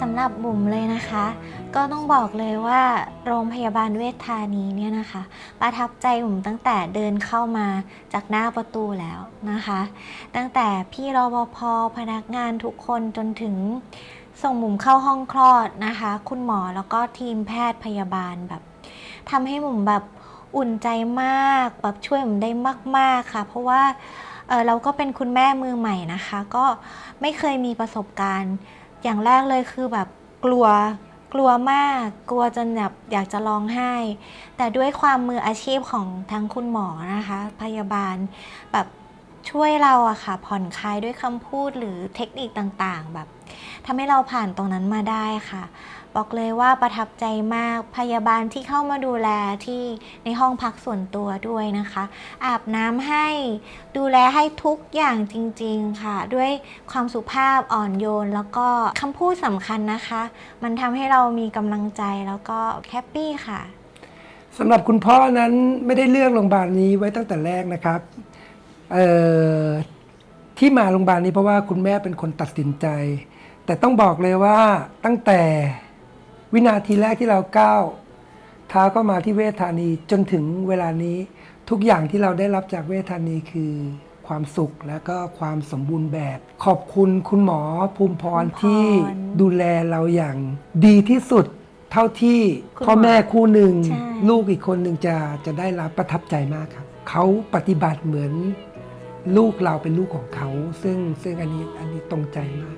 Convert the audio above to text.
สำหรับบุ๋มเลยนะคะ ก็ต้องบอกเลยว่าโรงพยาบาลเวชธานีเนี่ยนะคะ ประทับใจบุ๋มตั้งแต่เดินเข้ามาจากหน้าประตูแล้วนะคะ ตั้งแต่พี่รปภพนักงานทุกคนจนถึงส่งบุ๋มเข้าห้องคลอดนะคะ คุณหมอแล้วก็ทีมแพทย์พยาบาลแบบทำให้บุ๋มแบบอุ่นใจมากแบบช่วยบุ๋มได้มาก ๆค่ะ เพราะว่าเเราก็เป็นคุณแม่มือใหม่นะคะ ก็ไม่เคยมีประสบการณ์ อย่างแรกเลยคือแบบกลัวกลัวมาก กลัวจนแบบอยากจะร้องไห้ แต่ด้วยความมืออาชีพของทั้งคุณหมอนะคะ พยาบาลแบบช่วยเราอะค่ะ ผ่อนคลายด้วยคำพูดหรือเทคนิคต่างๆ แบบทำให้เราผ่านตรงนั้นมาได้ค่ะ บอกเลยว่าประทับใจมากพยาบาลที่เข้ามาดูแลที่ในห้องพักส่วนตัวด้วยนะคะ อาบน้ำให้ดูแลให้ทุกอย่างจริง ๆค่ะ ด้วยความสุภาพอ่อนโยน แล้วก็คำพูดสำคัญนะคะ มันทำให้เรามีกำลังใจแล้วก็แฮปปี้ค่ะสำหรับคุณพ่อนั้นไม่ได้เลือกโรงพยาบาลนี้ไว้ตั้งแต่แรกนะครับเอ่อที่มาโรงพยาบาลนี้เพราะว่าคุณแม่เป็นคนตัดสินใจ แต่ต้องบอกเลยว่าตั้งแต่ วินาทีแรกที่เราก้าวเท้าเข้ามาที่เวชธานีจนถึงเวลานี้ทุกอย่างที่เราได้รับจากเวชธานีคือความสุขและก็ความสมบูรณ์แบบ ขอบคุณคุณหมอภูมิพรภูมิพรที่ดูแลเราอย่างดีที่สุดเท่าที่คุณพ่อแม่คู่หนึ่งใช่ลูกอีกคนหนึ่งจะจะได้รับประทับใจมากครับเขาปฏิบัติเหมือนลูกเราเป็นลูกของเขา ซึ่งซึ่งอันนี้อันนี้ตรงใจมาก